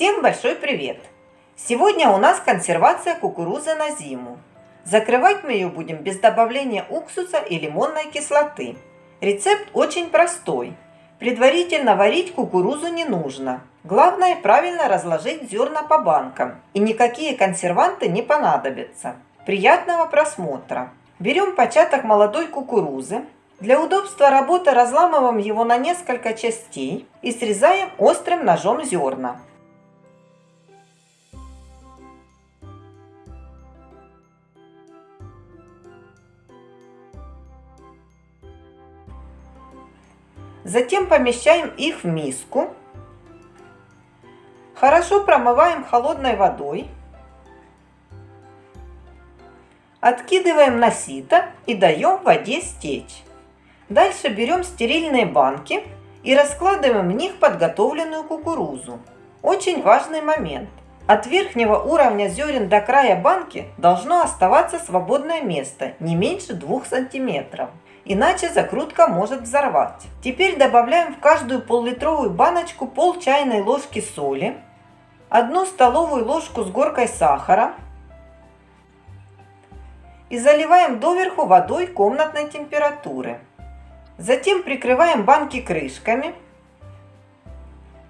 Всем большой привет! Сегодня у нас консервация кукурузы на зиму. Закрывать мы ее будем без добавления уксуса и лимонной кислоты. Рецепт очень простой. Предварительно варить кукурузу не нужно. Главное правильно разложить зерна по банкам. И никакие консерванты не понадобятся. Приятного просмотра! Берем початок молодой кукурузы. Для удобства работы разламываем его на несколько частей и срезаем острым ножом зерна. Затем помещаем их в миску. Хорошо промываем холодной водой. Откидываем на сито и даем воде стечь. Дальше берем стерильные банки и раскладываем в них подготовленную кукурузу. Очень важный момент. От верхнего уровня зерен до края банки должно оставаться свободное место не меньше 2 сантиметров иначе закрутка может взорвать. Теперь добавляем в каждую пол-литровую баночку пол чайной ложки соли, одну столовую ложку с горкой сахара и заливаем доверху водой комнатной температуры. Затем прикрываем банки крышками,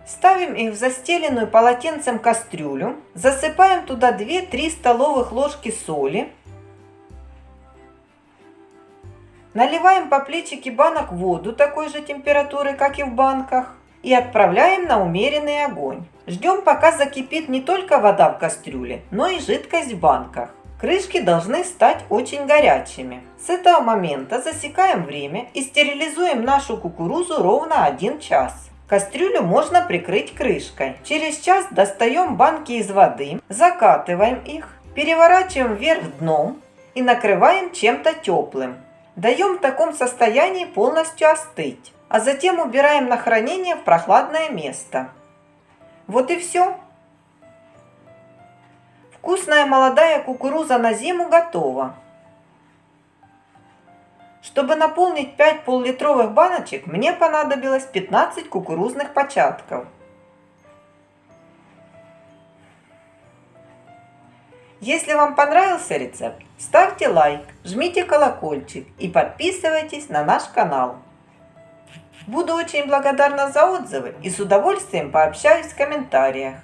ставим их в застеленную полотенцем кастрюлю, засыпаем туда 2-3 столовых ложки соли, Наливаем по плечике банок воду такой же температуры, как и в банках. И отправляем на умеренный огонь. Ждем, пока закипит не только вода в кастрюле, но и жидкость в банках. Крышки должны стать очень горячими. С этого момента засекаем время и стерилизуем нашу кукурузу ровно 1 час. Кастрюлю можно прикрыть крышкой. Через час достаем банки из воды, закатываем их, переворачиваем вверх дном и накрываем чем-то теплым. Даем в таком состоянии полностью остыть, а затем убираем на хранение в прохладное место. Вот и все. Вкусная молодая кукуруза на зиму готова. Чтобы наполнить 5 пол-литровых баночек, мне понадобилось 15 кукурузных початков. Если вам понравился рецепт, ставьте лайк, жмите колокольчик и подписывайтесь на наш канал. Буду очень благодарна за отзывы и с удовольствием пообщаюсь в комментариях.